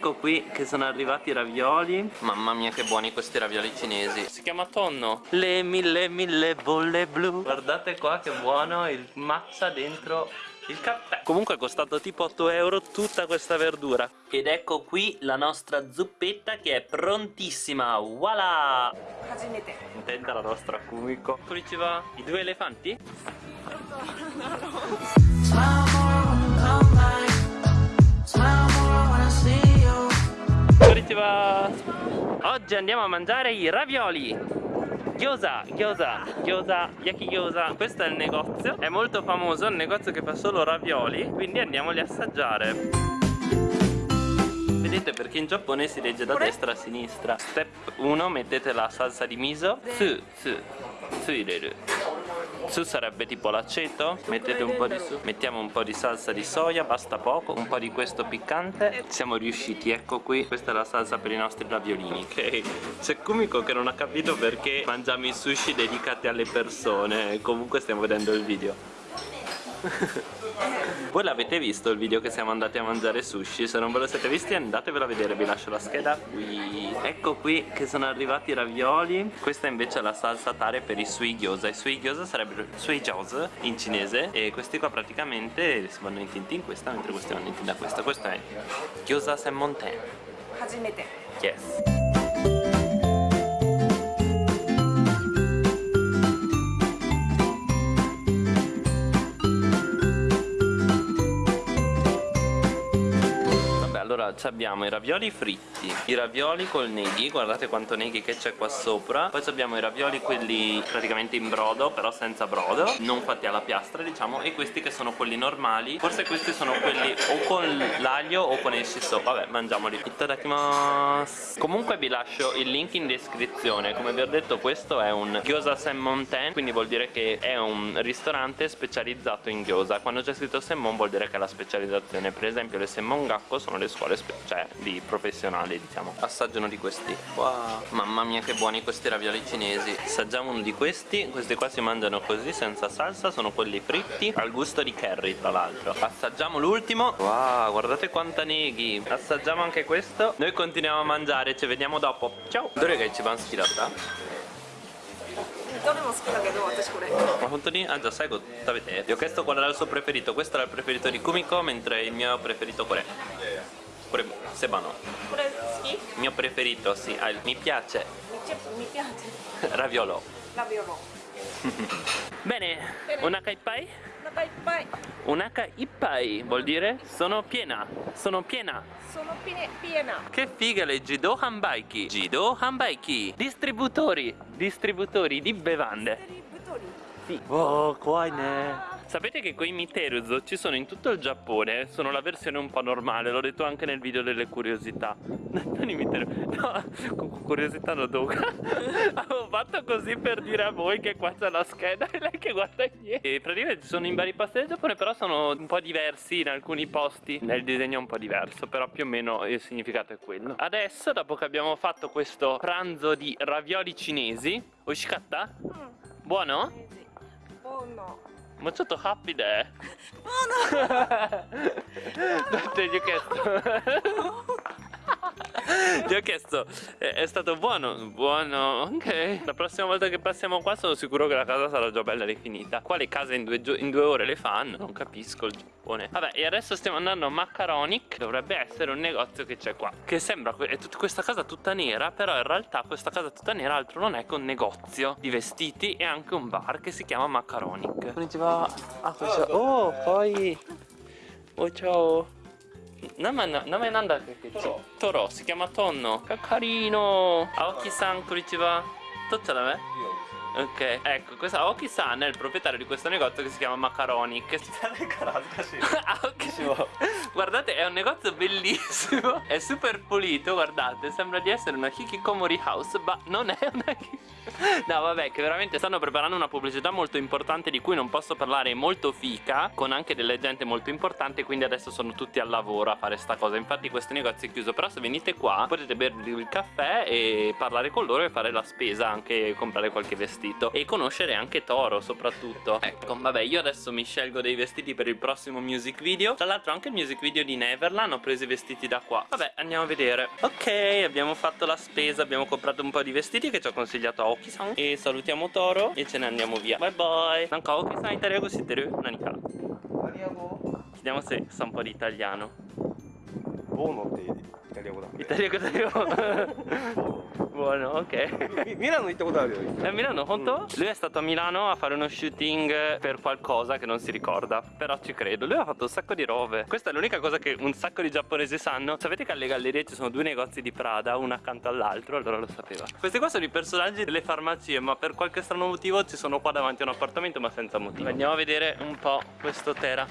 Ecco qui che sono arrivati i ravioli. Mamma mia che buoni questi ravioli cinesi. Si chiama tonno? Le mille mille bolle blu. Guardate qua che buono il matcha dentro il caffè. Comunque è costato tipo 8 euro tutta questa verdura. Ed ecco qui la nostra zuppetta che è prontissima. Voilà! Intenta la nostra Kumiko. Konnichiwa I due elefanti? Konnichiwa Oggi andiamo a mangiare i ravioli. Gyoza, gyoza, gyoza, yaki gyoza. Questo è il negozio, è molto famoso, è un negozio che fa solo ravioli Quindi andiamoli a assaggiare. Vedete perché in Giappone si legge da destra a sinistra. Step 1 mettete la salsa di miso. Su, su, su ireru su sarebbe tipo l'aceto? Mettete un po' di su. Mettiamo un po' di salsa di soia basta poco. Un po' di questo piccante. Siamo riusciti ecco qui. Questa è la salsa per i nostri raviolini. Ok. C'è Kumiko che non ha capito perché mangiamo i sushi dedicati alle persone. Comunque stiamo vedendo il video Voi l'avete visto il video che siamo andati a mangiare sushi? Se non ve lo siete visti andatevelo a vedere, vi lascio la scheda qui. Ecco qui che sono arrivati i ravioli. Questa invece è la salsa tare per i sui gyoza. I sui gyoza sarebbero sui gyoza in cinese E questi qua praticamente si vanno intinti in questa mentre questi vanno intinti da questa. Questo è gyoza senmonten Hajimete Yes allora abbiamo i ravioli fritti i ravioli col neghi guardate quanto neghi che c'è qua sopra. Poi abbiamo i ravioli quelli praticamente in brodo però senza brodo non fatti alla piastra diciamo e questi che sono quelli normali. Forse questi sono quelli o con l'aglio o con il shiso vabbè mangiamoli. Itadakimasu. Comunque vi lascio il link in descrizione. Come vi ho detto questo è un gyoza senmonten quindi vuol dire che è un ristorante specializzato in gyoza. Quando c'è scritto senmon vuol dire che è la specializzazione. Per esempio le senmon gakko sono le scuole cioè di professionali diciamo assaggiano di questi wow mamma mia che buoni questi ravioli cinesi assaggiamo uno di questi questi qua si mangiano così senza salsa sono quelli fritti al gusto di curry tra l'altro assaggiamo l'ultimo wow guardate quanta neghi assaggiamo anche questo noi continuiamo a mangiare ci vediamo dopo ciao dove che ci vanno schirata? どれも好きだけど私これまあ本当にあじゃあ最後食べて Io ho chiesto qual era il suo preferito questo era il preferito di Kumiko mentre il mio preferito これ Pure Sebano. Ski? Mio preferito, sì. Ah, mi piace. Mi piace. Raviolo. Raviolo. Bene, Bene, unaka ippai? Unaka ippai. Unaka ippai vuol dire sono piena. Sono piena. Sono piena. Che figa le Jido Hanbaiki. Jido Hanbaiki. Distributori. Distributori di bevande. Distributori. Sì. Oh, qua ne. Sapete che quei Miteruzo ci sono in tutto il Giappone? Sono la versione un po' normale L'ho detto anche nel video delle curiosità. Non i Miteruzo No, curiosità no doga Avevo fatto così per dire a voi che qua c'è la scheda E lei che guarda indietro. E praticamente sono in vari posti del Giappone Però sono un po' diversi in alcuni posti. Nel disegno è un po' diverso Però più o meno il significato è quello. Adesso dopo che abbiamo fatto questo pranzo di ravioli cinesi Ushikatta? Mm. Buono? Buono もうちょっとハッピーで。だって。Ti ho chiesto, è, è, stato buono? Buono, ok. La prossima volta che passiamo qua sono sicuro che la casa sarà già bella rifinita Qua le case in due, in due ore le fanno, non capisco il Giappone. Vabbè, e adesso stiamo andando a Macaronic Dovrebbe essere un negozio che c'è qua. Che sembra, è tut, questa casa tutta nera Però in realtà questa casa tutta nera altro non è che un negozio di vestiti E anche un bar che si chiama Macaronic Konnichiwa Ah, oh, poi. Oh, ciao 名前名前なんだっけ？トロ。トロ、スキャマトーンの。係の。青木さん、こリチバ。取っちゃダメ？いいよ Ok, ecco, questa Aoki-san è il proprietario di questo negozio che si chiama Macaroni Che Aoki Guardate, è un negozio bellissimo È super pulito, guardate Sembra di essere una Hikikomori house Ma non è una No vabbè che veramente stanno preparando una pubblicità molto importante di cui non posso parlare molto fica Con anche delle gente molto importante quindi adesso sono tutti al lavoro a fare sta cosa. Infatti questo negozio è chiuso però se venite qua potete bervi il caffè e parlare con loro e fare la spesa Anche comprare qualche vestito vestito e conoscere anche Toro soprattutto. Ecco vabbè io adesso mi scelgo dei vestiti per il prossimo music video. Tra l'altro anche il music video di Neverland ho preso i vestiti da qua. Vabbè andiamo a vedere. Ok abbiamo fatto la spesa abbiamo comprato un po' di vestiti che ci ho consigliato a Oki-san. E salutiamo Toro e ce ne andiamo via. Bye bye. Nanka Oki-san italiano siete Nani kara? Chiediamo se sa un po' di italiano. Buono te. ボーノってイタリア語だ Italiano da io Buono ok ミミラノ行ったことあるよ È a Milano, conto? Lui è stato a Milano a fare uno shooting per qualcosa che non si ricorda Però ci credo, lui ha fatto un sacco di robe Questa è l'unica cosa che un sacco di giapponesi sanno Sapete che alle gallerie ci sono due negozi di Prada, uno accanto all'altro, allora lo sapeva Questi qua sono i personaggi delle farmacie Ma per qualche strano motivo ci sono qua davanti a un appartamento ma senza motivo Andiamo a vedere un po' questo Tera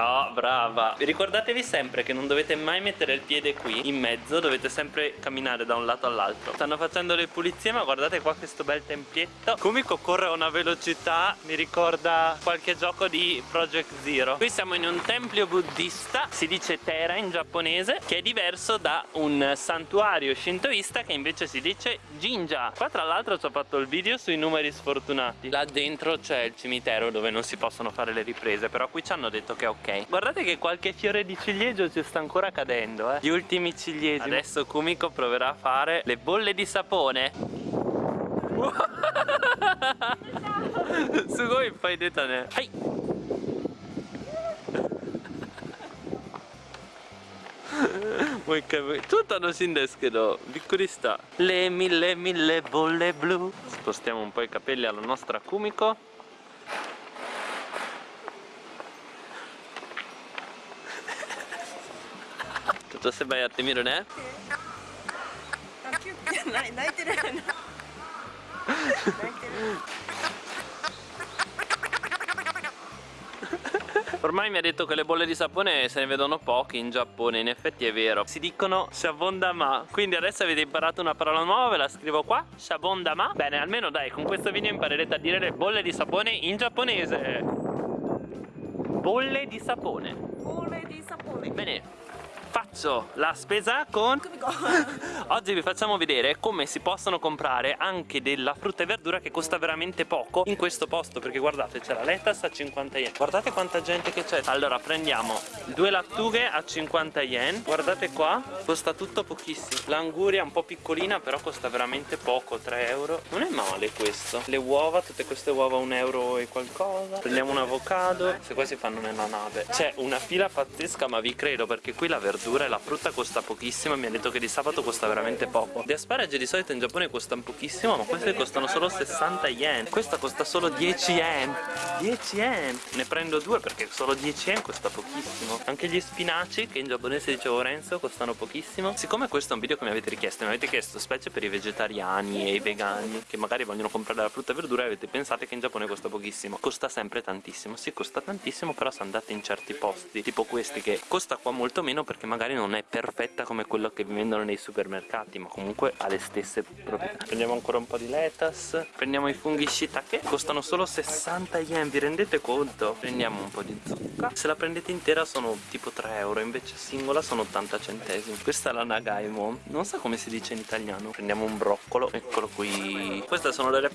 Oh, brava! Ricordatevi sempre che non dovete mai mettere il piede qui in mezzo, dovete sempre camminare da un lato all'altro. Stanno facendo le pulizie, ma guardate qua questo bel tempietto. Kumiko corre a una velocità, mi ricorda qualche gioco di Project Zero. Qui siamo in un tempio buddista, si dice Tera in giapponese, che è diverso da un santuario shintoista che invece si dice Jinja. Qua tra l'altro ci ho fatto il video sui numeri sfortunati. Là dentro c'è il cimitero dove non si possono fare le riprese, però qui ci hanno detto che è ok. Guardate che qualche fiore di ciliegio ci sta ancora cadendo, eh. Gli ultimi ciliegi. Adesso Kumiko proverà a fare le bolle di sapone. すごいいっぱい出たねはいもう一回もう一回超楽しいんですけどびっくりしたle mille mille bolle blu spostiamo un po' i capelli alla nostra Kumiko Tutto se vai a te miro ne? あキュッキュ泣い泣いてる泣いてる Ormai mi ha detto che le bolle di sapone se ne vedono poche in Giappone, in effetti è vero. Si dicono Shabondama, quindi adesso avete imparato una parola nuova, ve la scrivo qua, Shabondama. Bene, almeno dai, con questo video imparerete a dire le bolle di sapone in giapponese. Bolle di sapone. これでサポー Bene, faccio la spesa con... Oggi vi facciamo vedere come si possono comprare anche della frutta e verdura che costa veramente poco in questo posto perché guardate c'è la lettuce a 50 yen. Guardate quanta gente che c'è. Allora prendiamo due lattughe a 50 yen. Guardate qua costa tutto pochissimo. L'anguria un po' piccolina però costa veramente poco 3 euro. Non è male questo. Le uova tutte queste uova 1 euro e qualcosa. Prendiamo un avocado. Se qua si fanno nella nave. C'è una fila pazzesca ma vi credo perché qui la verdura e la frutta costa pochissimo mi ha detto che di sabato costa veramente poco. Gli asparagi di solito in Giappone costano pochissimo ma questi costano solo 60 yen. Questa costa solo 10 yen. 10 yen? Ne prendo due perché solo 10 yen costa pochissimo. Anche gli spinaci che in giapponese dicevo Renzo costano pochissimo. Siccome questo è un video che mi avete richiesto mi avete chiesto specie per i vegetariani e i vegani che magari vogliono comprare la frutta e verdura e avete pensato che in Giappone costa pochissimo. Costa sempre tantissimo. Sì costa tantissimo però se andate in certi posti tipo questi che costa qua molto meno perché magari non è perfetta come quello che vendono nei supermercati ma comunque ha le stesse proprietà. Prendiamo ancora un po' di lettuce. Prendiamo i funghi shiitake costano solo 60 yen vi rendete conto? prendiamo un po' di zucca. Se la prendete intera sono tipo 3 euro invece singola sono 80 centesimi. Questa è la nagaimo. Non so come si dice in italiano. Prendiamo un broccolo eccolo qui. Queste sono delle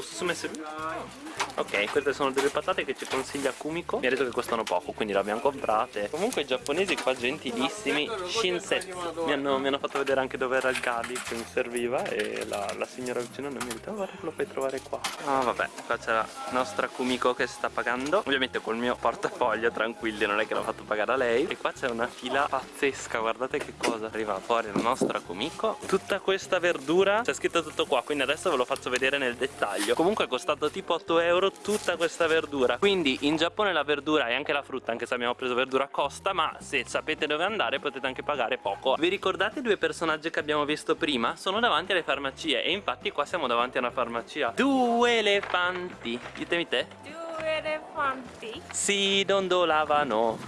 patate Ok, queste sono delle patate che ci consiglia Kumiko. Mi ha detto che costano poco, quindi le abbiamo comprate. Comunque i giapponesi qua gentilissimi Shinsetsu. Mi hanno, mi hanno fatto vedere anche dove era il gali che mi serviva E la, la signora vicino non mi ha detto oh, guarda che lo puoi trovare qua. Ah vabbè, qua c'è la nostra Kumiko che sta pagando. Ovviamente col mio portafoglio, tranquilli, non è che l'ho fatto pagare a lei. E qua c'è una fila pazzesca, guardate che cosa Arriva fuori la nostra Kumiko. Tutta questa verdura, c'è scritto tutto qua Quindi adesso ve lo faccio vedere nel dettaglio consiglio comunque è costato tipo 8 euro tutta questa verdura. Quindi in Giappone la verdura e anche la frutta anche se abbiamo preso verdura costa ma se sapete dove andare potete anche pagare poco. Vi ricordate i due personaggi che abbiamo visto prima? sono davanti alle farmacie e infatti qua siamo davanti a una farmacia. Due elefanti. Ditemi te. Due elefanti? Si dondolavano.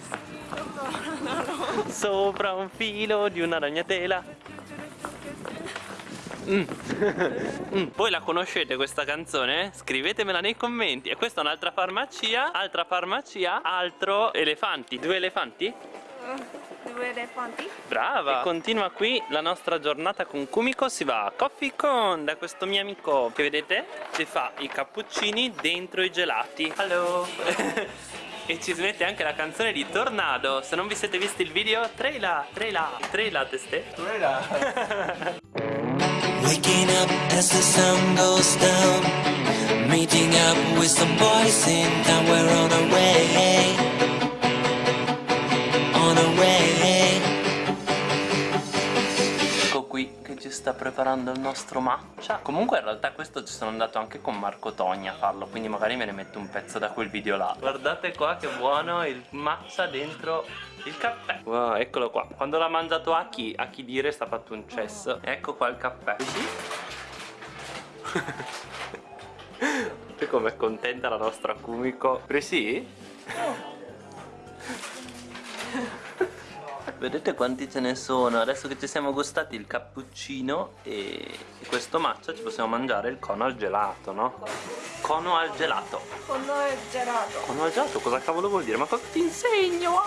Sopra un filo di una ragnatela. Mm. Mm. Voi la conoscete questa canzone? Scrivetemela nei commenti. E questa è un'altra farmacia, altra farmacia, altro elefanti. Due elefanti? Due elefanti. Brava! E continua qui la nostra giornata con Kumiko. Si va a Coffee Con da questo mio amico che vedete ci fa i cappuccini dentro i gelati. Hello! e ci smette anche la canzone di Tornado. Se non vi siete visti il video, trailer, trailer, trailer teste. Trailer. Waking up as the sun goes down. Meeting up with some boys in town. We're on our way preparando il nostro matcha. Comunque in realtà questo ci sono andato anche con Marco Togni a farlo Quindi magari me ne metto un pezzo da quel video là. Guardate qua che buono il matcha dentro il caffè. Wow eccolo qua. Quando l'ha mangiato Aki Aki dire sta fatto un cesso. Ecco qua il caffè. Sì? E com'è contenta la nostra Kumiko. Presi? Vedete quanti ce ne sono? Adesso che ci siamo gustati il cappuccino e questo matcha ci possiamo mangiare il cono al gelato, no? Cono al gelato Con noi gelato. Cono al gelato cosa cavolo vuol dire? Ma cosa ti insegno?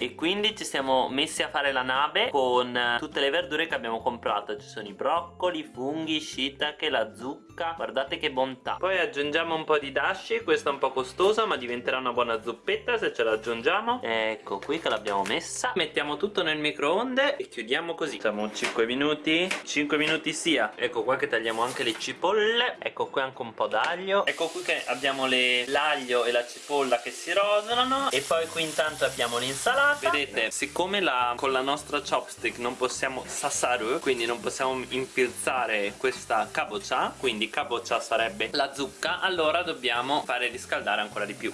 E quindi ci siamo messi a fare la nave con eh, tutte le verdure che abbiamo comprato. Ci sono i broccoli, i funghi, shiitake, la zucca. Guardate che bontà. Poi aggiungiamo un po' di dashi. Questa è un po' costosa ma diventerà una buona zuppetta se ce la aggiungiamo Ecco qui che l'abbiamo messa. Mettiamo tutto nel microonde e chiudiamo così. Facciamo 5 minuti. 5 minuti sia. Ecco qua che tagliamo anche le cipolle. Ecco qui anche un po' d'aglio. Ecco qui che abbiamo l'aglio e la cipolla che si rosolano E poi qui intanto abbiamo l'insalata Vedete, siccome la, con la nostra chopstick non possiamo sasaru Quindi non possiamo impilzare questa kabocha Quindi kabocha sarebbe la zucca Allora dobbiamo fare riscaldare ancora di più.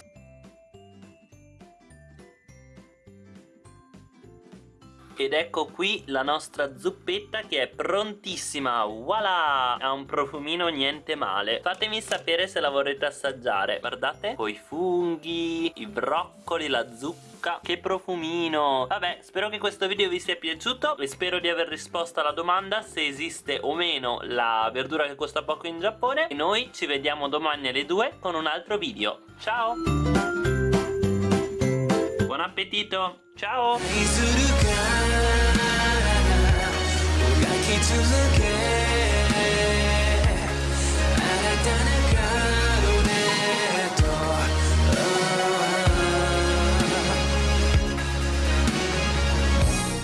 Ed ecco qui la nostra zuppetta che è prontissima Voilà! Ha un profumino niente male. Fatemi sapere se la vorrete assaggiare. Guardate Con i funghi I broccoli La bocca Che profumino. Vabbè spero che questo video vi sia piaciuto. E spero di aver risposto alla domanda Se esiste o meno la verdura che costa poco in Giappone. E noi ci vediamo domani alle 2 con un altro video. Ciao! Buon appetito! Ciao! Look at